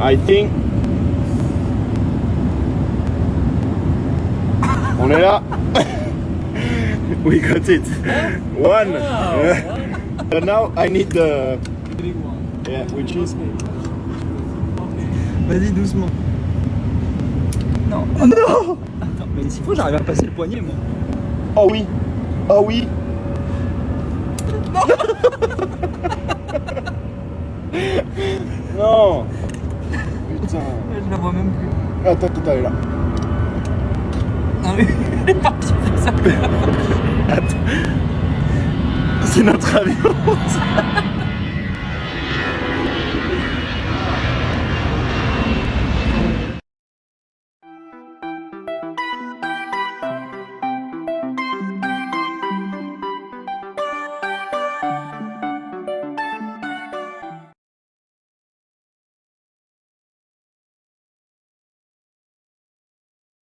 I think. On est là. we got it. One. and now I need the. Yeah, which is. Vas-y doucement. Non. Oh non Attends, mais s'il faut, j'arrive à passer le poignet moi. Oh oui. Oh oui. non. Putain. Je la vois même plus. Attends, attends, elle est là. Ah oui, elle est partie ça. Attends. C'est notre avion.